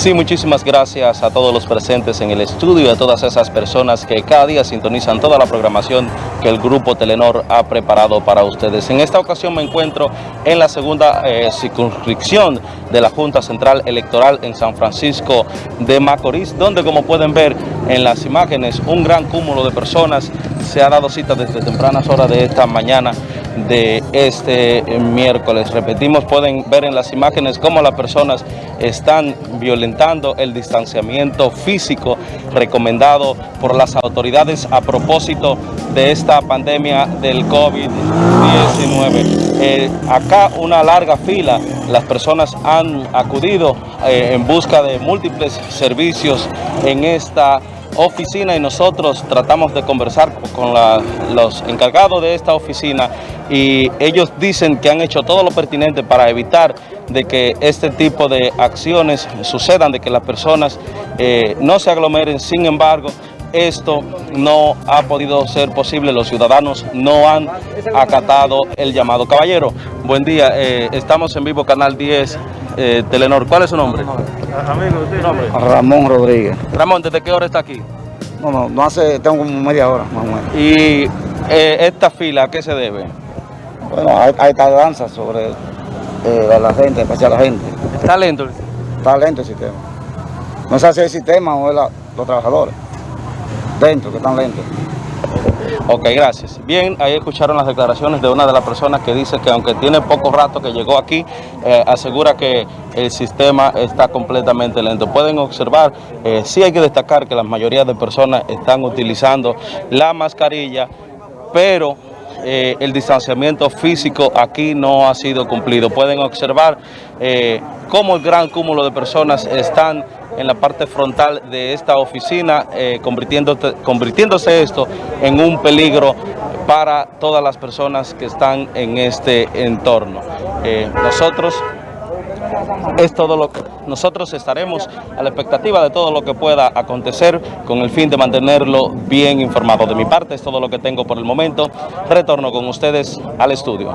Sí, muchísimas gracias a todos los presentes en el estudio y a todas esas personas que cada día sintonizan toda la programación que el Grupo Telenor ha preparado para ustedes. En esta ocasión me encuentro en la segunda eh, circunscripción de la Junta Central Electoral en San Francisco de Macorís, donde como pueden ver en las imágenes, un gran cúmulo de personas se ha dado cita desde tempranas horas de esta mañana de este miércoles. Repetimos, pueden ver en las imágenes cómo las personas están violentando el distanciamiento físico recomendado por las autoridades a propósito de esta pandemia del COVID-19. Eh, acá una larga fila, las personas han acudido eh, en busca de múltiples servicios en esta oficina y nosotros tratamos de conversar con los encargados de esta oficina y ellos dicen que han hecho todo lo pertinente para evitar de que este tipo de acciones sucedan, de que las personas eh, no se aglomeren, sin embargo, esto no ha podido ser posible, los ciudadanos no han acatado el llamado. Caballero, buen día, eh, estamos en vivo, Canal 10, eh, Telenor, ¿cuál es su nombre? Amigo, ¿usted nombre? Ramón Rodríguez. Ramón, ¿desde qué hora está aquí? No, no, no hace, tengo como media hora más o menos. ¿Y eh, esta fila a qué se debe? Bueno, hay, hay tardanza sobre eh, la gente, especial la gente. ¿Está lento? Está lento el sistema. No sé si el sistema o es la, los trabajadores. Dentro, que están lentos. Ok, gracias. Bien, ahí escucharon las declaraciones de una de las personas que dice que aunque tiene poco rato que llegó aquí, eh, asegura que el sistema está completamente lento. Pueden observar, eh, sí hay que destacar que la mayoría de personas están utilizando la mascarilla, pero eh, el distanciamiento físico aquí no ha sido cumplido. Pueden observar eh, cómo el gran cúmulo de personas están en la parte frontal de esta oficina, eh, convirtiéndose, convirtiéndose esto en un peligro para todas las personas que están en este entorno. nosotros es todo lo que nosotros estaremos a la expectativa de todo lo que pueda acontecer con el fin de mantenerlo bien informado. De mi parte es todo lo que tengo por el momento. Retorno con ustedes al estudio.